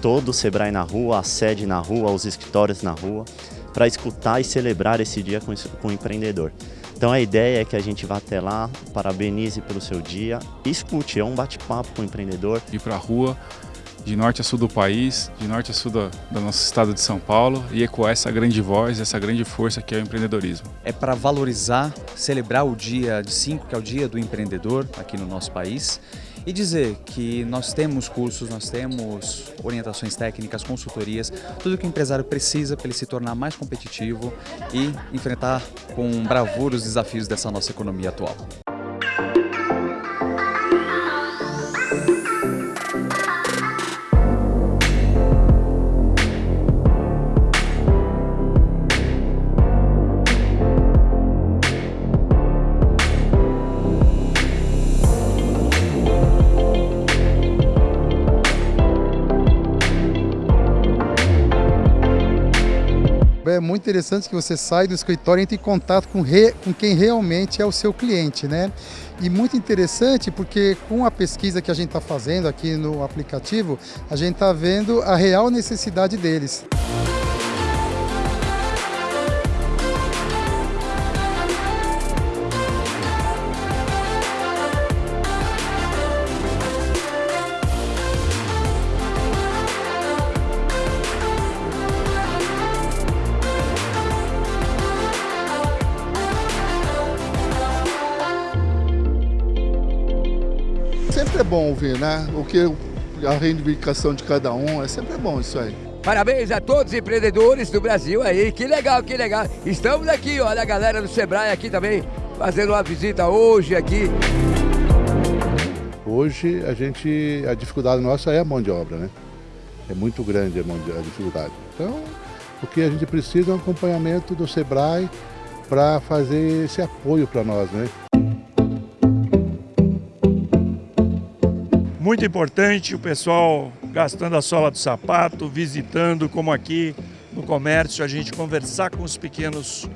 todo o Sebrae na rua, a sede na rua, os escritórios na rua, para escutar e celebrar esse dia com, com o empreendedor. Então a ideia é que a gente vá até lá, parabenize pelo seu dia, escute, é um bate-papo com o empreendedor. Ir para a rua, de norte a sul do país, de norte a sul do, do, nosso estado de São Paulo e ecoar essa grande voz, essa grande força que é o empreendedorismo. É para valorizar, celebrar o dia de 5, que é o dia do empreendedor aqui no nosso país e dizer que nós temos cursos, nós temos orientações técnicas, consultorias, tudo que o empresário precisa para ele se tornar mais competitivo e enfrentar com bravura os desafios dessa nossa economia atual. É muito interessante que você sai do escritório e entre em contato com, re, com quem realmente é o seu cliente, né? E muito interessante porque com a pesquisa que a gente está fazendo aqui no aplicativo, a gente está vendo a real necessidade deles. Sempre é bom ouvir, né? O que a reivindicação de cada um, é sempre bom isso aí. Parabéns a todos os empreendedores do Brasil aí, que legal, que legal. Estamos aqui, olha a galera do Sebrae aqui também, fazendo uma visita hoje aqui. Hoje a gente, a dificuldade nossa é a mão de obra, né? É muito grande a, mão de, a dificuldade. Então, o que a gente precisa é um acompanhamento do Sebrae para fazer esse apoio para nós, né? Muito importante o pessoal gastando a sola do sapato, visitando, como aqui no comércio, a gente conversar com os pequenos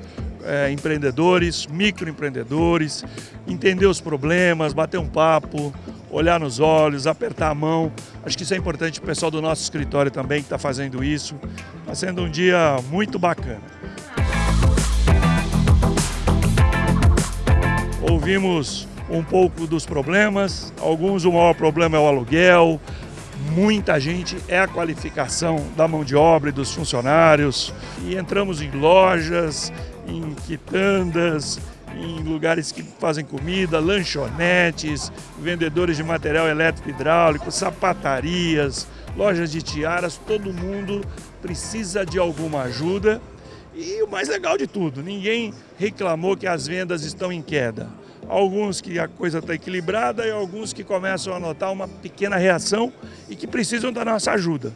é, empreendedores, microempreendedores, entender os problemas, bater um papo, olhar nos olhos, apertar a mão. Acho que isso é importante o pessoal do nosso escritório também que está fazendo isso. Está sendo um dia muito bacana. Ouvimos um pouco dos problemas. Alguns, o maior problema é o aluguel, muita gente é a qualificação da mão de obra e dos funcionários. E entramos em lojas, em quitandas, em lugares que fazem comida, lanchonetes, vendedores de material elétrico e hidráulico, sapatarias, lojas de tiaras, todo mundo precisa de alguma ajuda. E o mais legal de tudo, ninguém reclamou que as vendas estão em queda alguns que a coisa está equilibrada e alguns que começam a notar uma pequena reação e que precisam da nossa ajuda.